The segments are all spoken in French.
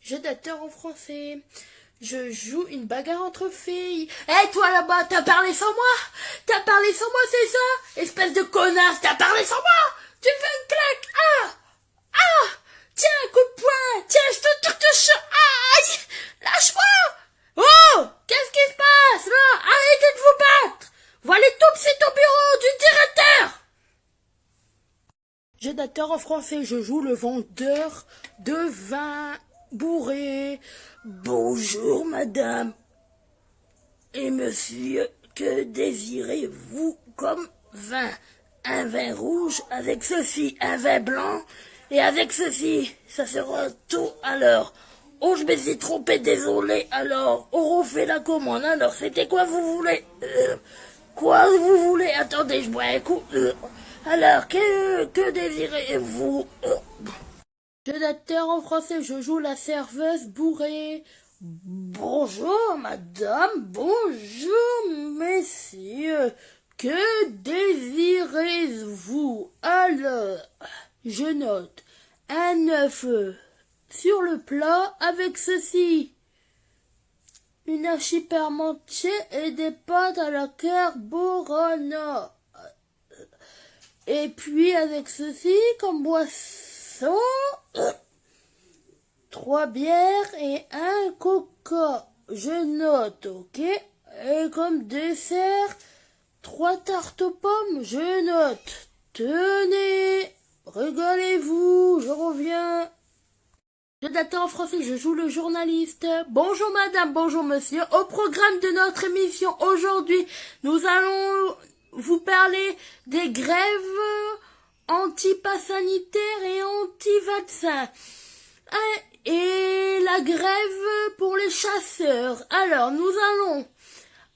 Jeu d'acteur en français. Je joue une bagarre entre filles. Hé, toi là-bas, t'as parlé sans moi? T'as parlé sans moi, c'est ça? Espèce de connasse, t'as parlé sans moi? Tu me fais une claque. Ah! Ah! Tiens, coup de poing. Tiens, je te de Aïe! Lâche-moi Oh Qu'est-ce qui se passe là Arrêtez de vous battre Voilà tout, c'est au bureau du directeur En français, je joue le vendeur de vin bourré. Bonjour, madame. Et monsieur, que désirez-vous comme vin? Un vin rouge avec ceci, un vin blanc et avec ceci. Ça sera tout alors. Oh, je me suis trompé, désolé. Alors, on refait la commande. Alors, c'était quoi vous voulez? Euh, Quoi vous voulez? Attendez, je bois un coup. Euh, alors, que, que désirez-vous? Jeu d'acteur en français, je joue la serveuse bourrée. Bonjour madame, bonjour messieurs, que désirez-vous? Alors, je note un œuf sur le plat avec ceci. Une archi et des pâtes à la carbonara. Et puis avec ceci comme boisson, trois bières et un coca. Je note, ok? Et comme dessert, trois tartes aux pommes, je note. Tenez, regardez-vous, je reviens. Je date en français, je joue le journaliste. Bonjour madame, bonjour monsieur. Au programme de notre émission aujourd'hui, nous allons vous parlez des grèves anti-pas et anti-vaccins. Hein, et la grève pour les chasseurs. Alors, nous allons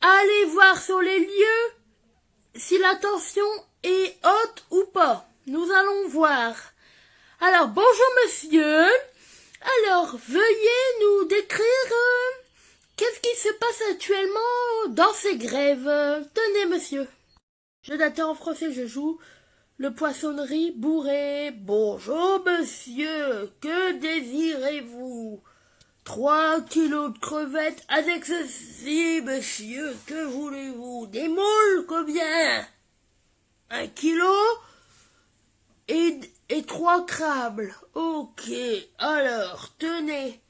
aller voir sur les lieux si la tension est haute ou pas. Nous allons voir. Alors, bonjour monsieur. Alors, veuillez nous décrire euh, qu'est-ce qui se passe actuellement dans ces grèves? Tenez monsieur. Je d'attends en français, je joue le poissonnerie bourré. Bonjour, monsieur, que désirez-vous? Trois kilos de crevettes avec ceci, monsieur, que voulez-vous? Des moules, combien? Un kilo? Et, et trois crabes. Ok, alors, tenez.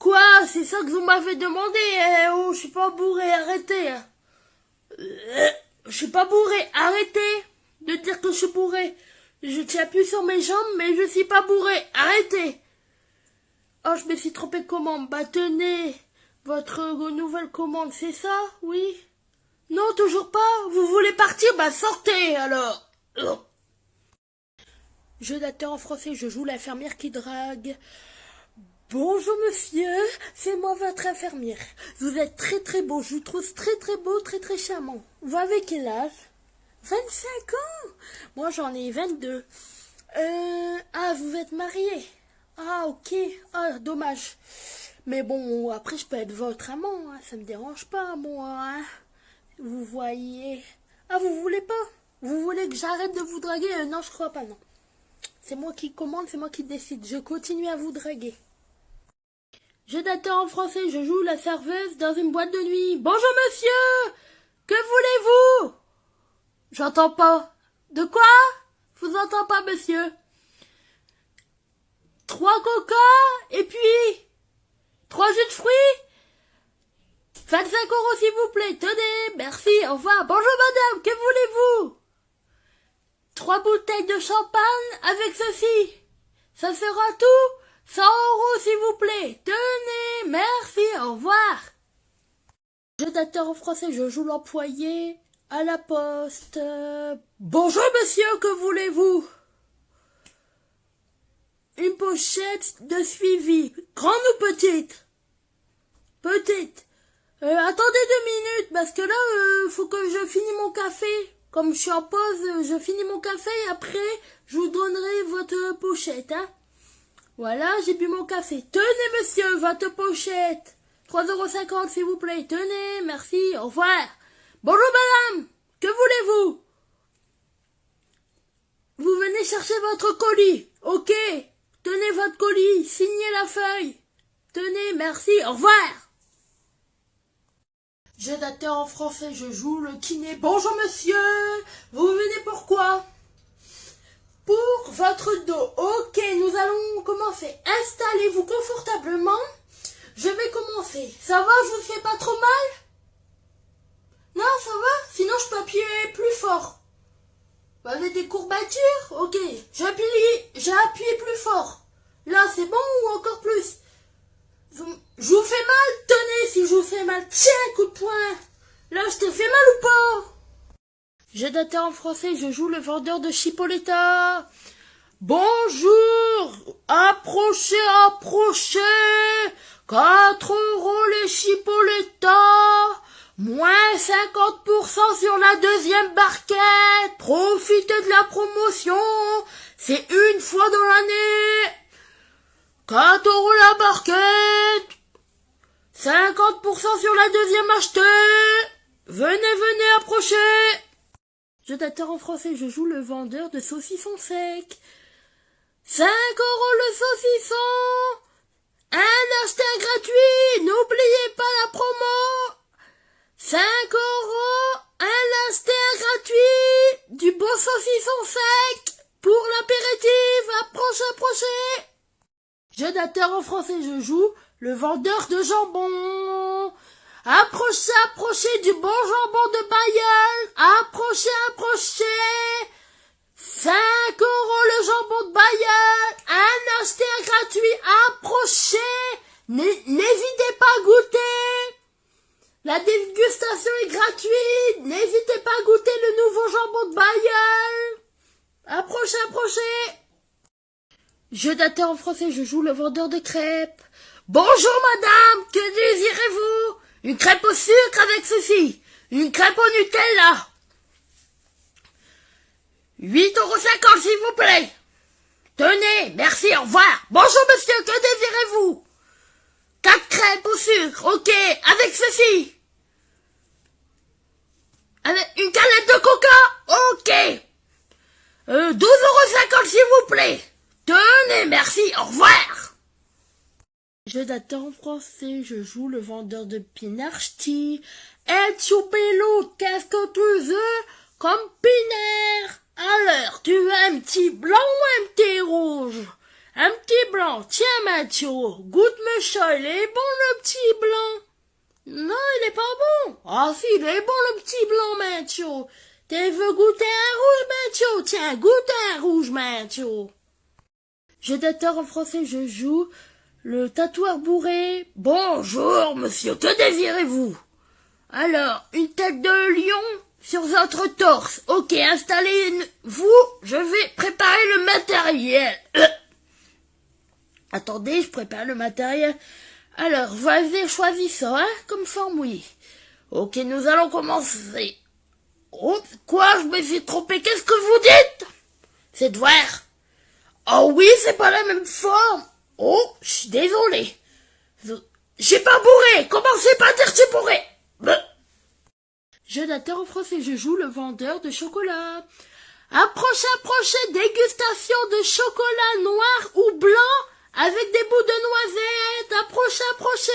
Quoi? C'est ça que vous m'avez demandé eh Oh, je suis pas bourré, arrêtez. Hein. Euh, je suis pas bourré. Arrêtez de dire que je suis bourré. Je tiens plus sur mes jambes, mais je suis pas bourré. Arrêtez. Oh, je me suis trompé de commande. Bah, tenez. Votre nouvelle commande, c'est ça? Oui? Non, toujours pas? Vous voulez partir? Bah, sortez, alors. Je d'acteur en français, je joue l'infirmière qui drague. Bonjour monsieur, c'est moi votre infirmière. Vous êtes très très beau, je vous trouve très très beau, très très charmant. Vous avez quel âge? 25 ans Moi j'en ai 22. Euh, ah, vous êtes marié Ah, ok. Ah, dommage. Mais bon, après je peux être votre amant, hein. ça me dérange pas, moi. Hein. Vous voyez. Ah, vous voulez pas? Vous voulez que j'arrête de vous draguer? Euh, Non, je crois pas, non. C'est moi qui commande, c'est moi qui décide. Je continue à vous draguer. Je en français, je joue la serveuse dans une boîte de nuit. Bonjour monsieur Que voulez-vous? J'entends pas. De quoi? Je vous entends pas, monsieur? Trois coca et puis trois jus de fruits? 25 euros s'il vous plaît. Tenez, merci, au revoir. Bonjour madame, que voulez-vous? Trois bouteilles de champagne avec ceci. Ça sera tout? 100 euros, s'il vous plaît. Tenez, merci, au revoir. Jeu d'acteur en français, je joue l'employé à la poste. Bonjour, monsieur, que voulez-vous? Une pochette de suivi, grande ou petite? Petite. Euh, attendez deux minutes, parce que là, euh, faut que je finisse mon café. Comme je suis en pause, je finis mon café et après, je vous donnerai votre pochette, hein. Voilà, j'ai bu mon café. Tenez, monsieur, votre pochette. 3,50€ s'il vous plaît. Tenez, merci, au revoir. Bonjour, madame. Que voulez-vous? Vous venez chercher votre colis. Ok. Tenez votre colis, signez la feuille. Tenez, merci, au revoir. Jeu d'acteur en français, je joue le kiné. Bonjour monsieur, vous venez pourquoi Pour votre dos. Ok, nous allons commencer. Installez-vous confortablement. Je vais commencer. Ça va, je vous fais pas trop mal? Non, ça va? Sinon je peux appuyer plus fort. Vous avez des courbatures? Ok, j'appuie, j'ai appuyé plus fort. Là, c'est bon ou encore plus? Je vous fais mal? Tenez, si je vous fais mal, tiens, coup de poing Là, je te fais mal ou pas? Je daté en français, je joue le vendeur de Chipoletta. Bonjour Approchez, approchez Quatre euros les Chipoletta Moins 50% sur la deuxième barquette. Profitez de la promotion. C'est une fois dans l'année. 4 euros la barquette. 50% sur la deuxième achetée. Venez, venez, approchez. Je t'attends en français, je joue le vendeur de saucissons secs. 5 euros le saucisson. Un acheté gratuit. N'oubliez pas la promo. 5 euros, un instant gratuit, du bon saucisson sec, pour l'apéritif, approche, approchez. Jeu d'acteur en français, je joue le vendeur de jambon. Approchez, approchez du bon jambon de Bayeul. Approchez, approchez. 5 euros le jambon de Bayeul. Un acheté gratuit. Approchez. N'hésitez pas à goûter. La dégustation est gratuite. N'hésitez pas à goûter le nouveau jambon de Bayeul. Approchez, approchez. Je date en français, je joue le vendeur de crêpes. Bonjour madame, que désirez-vous? Une crêpe au sucre avec ceci. Une crêpe au Nutella. 8,50 euros s'il vous plaît. Tenez, merci, au revoir. Bonjour monsieur, que désirez-vous? Quatre crêpes au sucre, ok, avec ceci. Avec une canette de coca, ok. Euh, 12,50€ s'il vous plaît. Tenez, merci, au revoir. Je d'attends en français, je joue le vendeur de pinarchti. Et bello, qu'est-ce que tu veux comme pinaire? Alors, tu veux un petit blanc ou un petit rouge? Un petit blanc. Tiens, Mathieu, goûte monsieur, il est bon le petit blanc. Non, il est pas bon. Ah si, il est bon le petit blanc, Mathieu. Tu veux goûter un rouge, Mathieu? Tiens, goûte un rouge, Mathieu. Je dateur en français, je joue le tatoueur bourré. Bonjour, monsieur, que désirez-vous? Alors, une tête de lion sur votre torse. Ok, installez-vous, je vais préparer le matériel. Attendez, je prépare le matériel. Alors, vas-y, choisis ça, hein, comme forme, oui. Ok, nous allons commencer. Oh, quoi, je me suis trompé, qu'est-ce que vous dites? C'est de Oh oui, c'est pas la même forme. Oh, je suis désolé. J'ai pas bourré, commencez pas à dire j'ai bourré? Je en français, je joue le vendeur de chocolat. Approchez, approchez, dégustation de chocolat noir ou blanc avec des bouts de noisettes, approchez, approchez.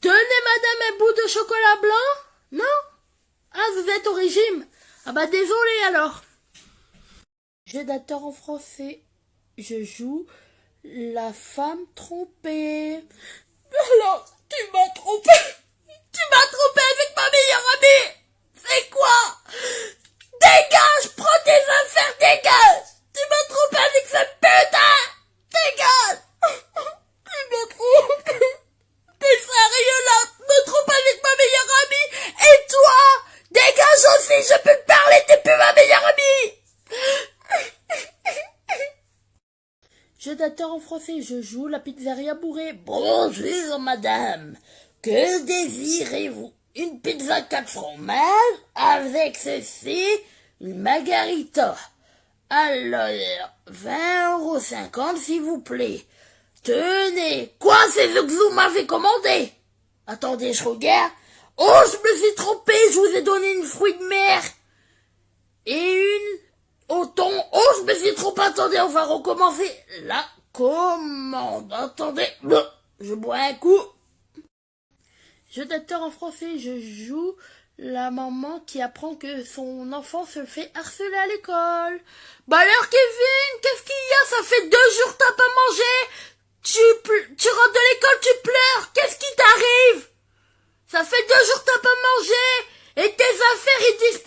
Tenez, madame, un bout de chocolat blanc? Non? Ah, vous êtes au régime Ah bah désolé alors. D'acteur en français. Je joue la femme trompée. Alors, tu m'as trompé. Tu m'as trompé avec ma meilleure amie. C'est quoi? Dégage Prends tes affaires, dégage. Tu m'as trompé avec cette putain. Dégage Tu me trompes T'es sérieux là Me trompe avec ma meilleure amie Et toi Dégage aussi, je peux te parler, t'es plus ma meilleure amie En français, je joue la pizzeria bourrée. Bonjour madame, que désirez-vous? Une pizza 4 fromages avec ceci, une margarita. Alors, 20 euros s'il vous plaît. Tenez, quoi c'est ce que vous m'avez commandé? Attendez, je regarde. Oh, je me suis trompé, je vous ai donné une fruit de mer. Et une au thon. Oh, je me suis trompé, attendez, on va recommencer. La commande. Attendez, je bois un coup. Jeu d'acteur en français, je joue la maman qui apprend que son enfant se fait harceler à l'école. Bah alors Kevin, qu'est-ce qu'il y a? Ça fait deux jours t'as pas mangé tu, tu rentres de l'école, tu pleures Qu'est-ce qui t'arrive? Ça fait deux jours t'as pas mangé Et tes affaires, ils disparaissent